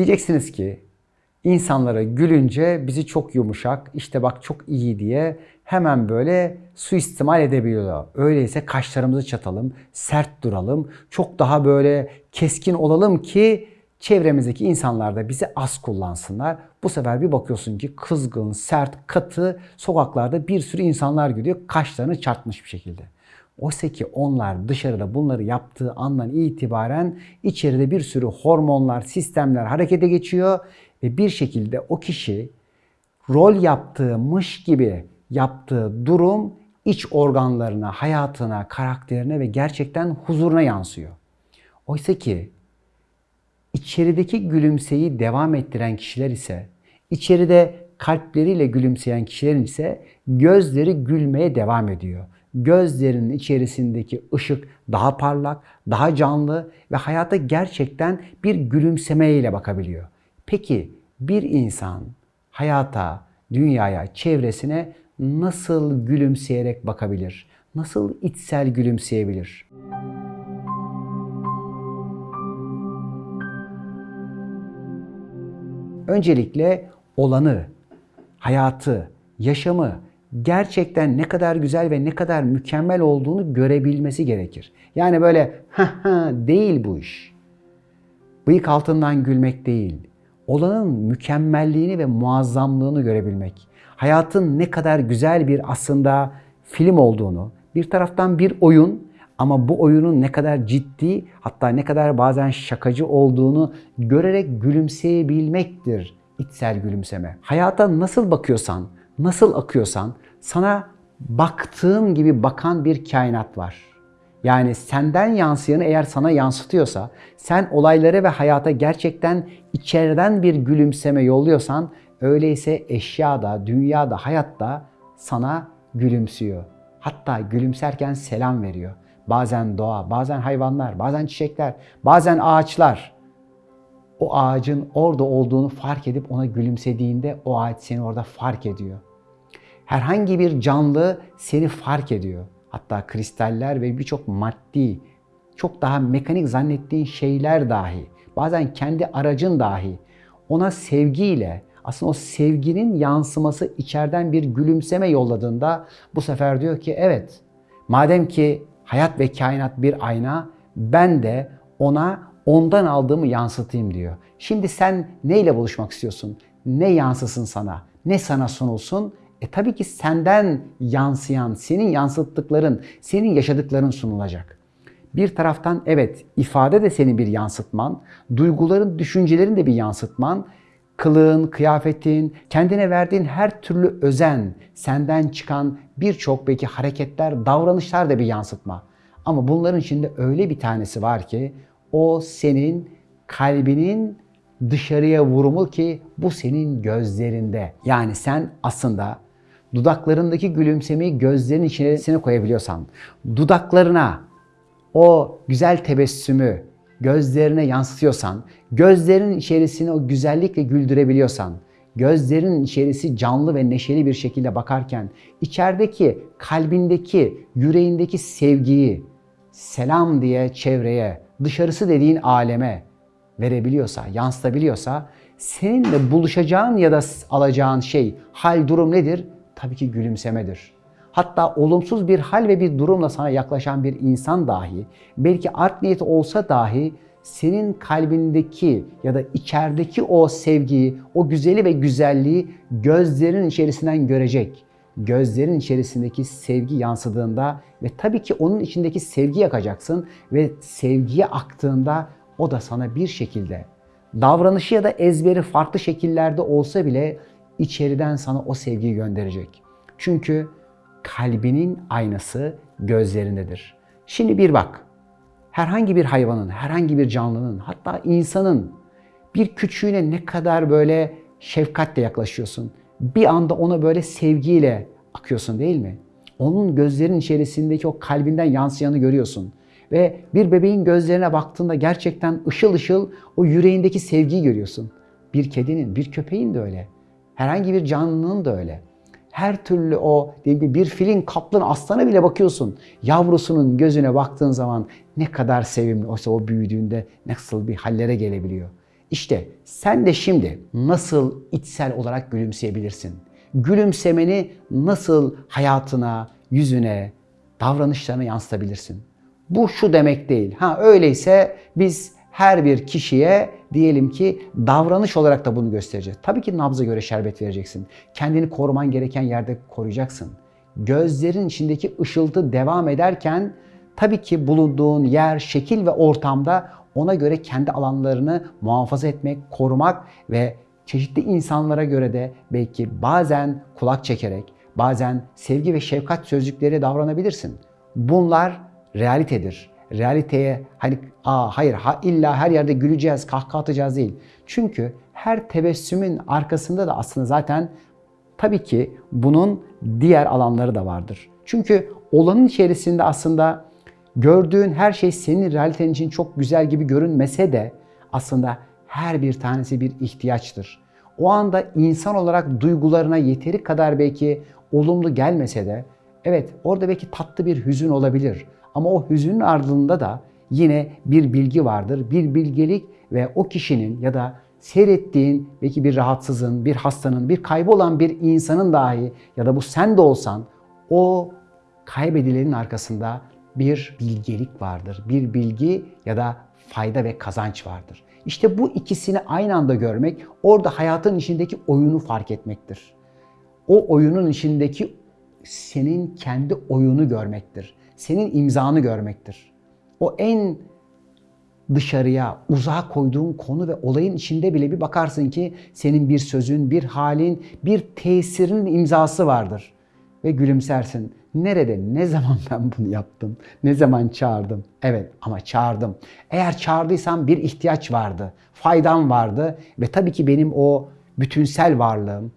Diyeceksiniz ki insanlara gülünce bizi çok yumuşak, işte bak çok iyi diye hemen böyle suistimal edebiliyorlar. Öyleyse kaşlarımızı çatalım, sert duralım, çok daha böyle keskin olalım ki çevremizdeki insanlar da bizi az kullansınlar. Bu sefer bir bakıyorsun ki kızgın, sert, katı sokaklarda bir sürü insanlar gidiyor kaşlarını çarpmış bir şekilde. Oysa ki onlar dışarıda bunları yaptığı andan itibaren içeride bir sürü hormonlar, sistemler harekete geçiyor ve bir şekilde o kişi rol yaptığımış gibi yaptığı durum iç organlarına, hayatına, karakterine ve gerçekten huzuruna yansıyor. Oysa ki içerideki gülümseyi devam ettiren kişiler ise, içeride kalpleriyle gülümseyen kişilerin ise gözleri gülmeye devam ediyor. Gözlerinin içerisindeki ışık daha parlak, daha canlı ve hayata gerçekten bir gülümsemeyle bakabiliyor. Peki bir insan hayata, dünyaya, çevresine nasıl gülümseyerek bakabilir? Nasıl içsel gülümseyebilir? Öncelikle olanı, hayatı, yaşamı gerçekten ne kadar güzel ve ne kadar mükemmel olduğunu görebilmesi gerekir. Yani böyle ha ha değil bu iş. Bıyık altından gülmek değil. Olanın mükemmelliğini ve muazzamlığını görebilmek. Hayatın ne kadar güzel bir aslında film olduğunu, bir taraftan bir oyun ama bu oyunun ne kadar ciddi hatta ne kadar bazen şakacı olduğunu görerek gülümseyebilmektir içsel gülümseme. Hayata nasıl bakıyorsan, nasıl akıyorsan sana baktığın gibi bakan bir kainat var. Yani senden yansıyanı eğer sana yansıtıyorsa, sen olaylara ve hayata gerçekten içeriden bir gülümseme yolluyorsan, öyleyse eşya da, dünya da, hayat da sana gülümsüyor. Hatta gülümserken selam veriyor. Bazen doğa, bazen hayvanlar, bazen çiçekler, bazen ağaçlar. O ağacın orada olduğunu fark edip ona gülümsediğinde o ağaç seni orada fark ediyor. Herhangi bir canlı seni fark ediyor. Hatta kristaller ve birçok maddi, çok daha mekanik zannettiğin şeyler dahi, bazen kendi aracın dahi ona sevgiyle, aslında o sevginin yansıması içeriden bir gülümseme yolladığında bu sefer diyor ki evet madem ki hayat ve kainat bir ayna ben de ona ondan aldığımı yansıtayım diyor. Şimdi sen neyle buluşmak istiyorsun? Ne yansısın sana? Ne sana sunulsun? E tabii ki senden yansıyan, senin yansıttıkların, senin yaşadıkların sunulacak. Bir taraftan evet ifade de senin bir yansıtman, duyguların, düşüncelerin de bir yansıtman, kılığın, kıyafetin, kendine verdiğin her türlü özen, senden çıkan birçok belki hareketler, davranışlar da bir yansıtma. Ama bunların içinde öyle bir tanesi var ki o senin kalbinin dışarıya vurumu ki bu senin gözlerinde. Yani sen aslında dudaklarındaki gülümsemeyi gözlerin içine koyabiliyorsan, dudaklarına o güzel tebessümü gözlerine yansıtıyorsan, gözlerin içerisine o güzellikle güldürebiliyorsan, gözlerin içerisi canlı ve neşeli bir şekilde bakarken içerideki, kalbindeki, yüreğindeki sevgiyi selam diye çevreye, dışarısı dediğin aleme verebiliyorsa, yansıtabiliyorsa seninle buluşacağın ya da alacağın şey, hal, durum nedir? Tabii ki gülümsemedir. Hatta olumsuz bir hal ve bir durumla sana yaklaşan bir insan dahi, belki art niyeti olsa dahi senin kalbindeki ya da içerideki o sevgiyi, o güzeli ve güzelliği gözlerin içerisinden görecek. Gözlerin içerisindeki sevgi yansıdığında ve tabii ki onun içindeki sevgi yakacaksın ve sevgiye aktığında o da sana bir şekilde davranışı ya da ezberi farklı şekillerde olsa bile içeriden sana o sevgiyi gönderecek. Çünkü kalbinin aynası gözlerindedir. Şimdi bir bak. Herhangi bir hayvanın, herhangi bir canlının, hatta insanın bir küçüğüne ne kadar böyle şefkatle yaklaşıyorsun. Bir anda ona böyle sevgiyle akıyorsun değil mi? Onun gözlerinin içerisindeki o kalbinden yansıyanı görüyorsun. Ve bir bebeğin gözlerine baktığında gerçekten ışıl ışıl o yüreğindeki sevgiyi görüyorsun. Bir kedinin, bir köpeğin de öyle. Herhangi bir canlının da öyle. Her türlü o bir filin, kaplan, aslana bile bakıyorsun. Yavrusunun gözüne baktığın zaman ne kadar sevimli oysa o büyüdüğünde nasıl bir hallere gelebiliyor. İşte sen de şimdi nasıl içsel olarak gülümseyebilirsin? Gülümsemeni nasıl hayatına, yüzüne, davranışlarına yansıtabilirsin? Bu şu demek değil. Ha öyleyse biz her bir kişiye diyelim ki davranış olarak da bunu göstereceğiz. Tabii ki nabza göre şerbet vereceksin. Kendini koruman gereken yerde koruyacaksın. Gözlerin içindeki ışıltı devam ederken tabii ki bulunduğun yer, şekil ve ortamda ona göre kendi alanlarını muhafaza etmek, korumak ve çeşitli insanlara göre de belki bazen kulak çekerek, bazen sevgi ve şefkat sözcükleri davranabilirsin. Bunlar realitedir. Realiteye hani aa hayır ha, illa her yerde güleceğiz, kahkaha atacağız değil. Çünkü her tebessümün arkasında da aslında zaten tabii ki bunun diğer alanları da vardır. Çünkü olanın içerisinde aslında gördüğün her şey senin realiten için çok güzel gibi görünmese de aslında her bir tanesi bir ihtiyaçtır. O anda insan olarak duygularına yeteri kadar belki olumlu gelmese de evet orada belki tatlı bir hüzün olabilir. Ama o hüzünün ardında da yine bir bilgi vardır. Bir bilgelik ve o kişinin ya da seyrettiğin belki bir rahatsızın, bir hastanın, bir kaybolan bir insanın dahi ya da bu sen de olsan o kaybedilenin arkasında bir bilgelik vardır. Bir bilgi ya da fayda ve kazanç vardır. İşte bu ikisini aynı anda görmek orada hayatın içindeki oyunu fark etmektir. O oyunun içindeki senin kendi oyunu görmektir. Senin imzanı görmektir. O en dışarıya, uzağa koyduğun konu ve olayın içinde bile bir bakarsın ki senin bir sözün, bir halin, bir tesirinin imzası vardır. Ve gülümsersin. Nerede, ne zaman ben bunu yaptım? Ne zaman çağırdım? Evet ama çağırdım. Eğer çağırdıysam bir ihtiyaç vardı, faydam vardı ve tabii ki benim o bütünsel varlığım,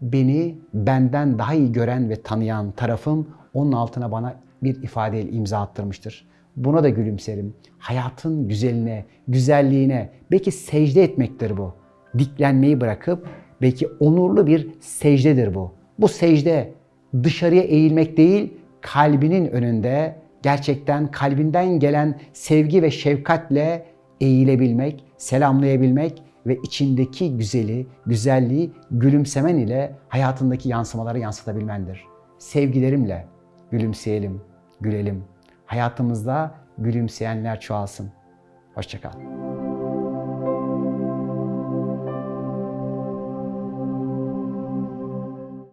beni benden daha iyi gören ve tanıyan tarafım onun altına bana bir ifadeyle imza attırmıştır. Buna da gülümserim. Hayatın güzeline, güzelliğine belki secde etmektir bu. Diklenmeyi bırakıp belki onurlu bir secdedir bu. Bu secde dışarıya eğilmek değil, kalbinin önünde gerçekten kalbinden gelen sevgi ve şefkatle eğilebilmek, selamlayabilmek ve içindeki güzeli, güzelliği gülümsemen ile hayatındaki yansımaları yansıtabilmendir. Sevgilerimle gülümseyelim, gülelim. Hayatımızda gülümseyenler çoğalsın. Hoşçakal.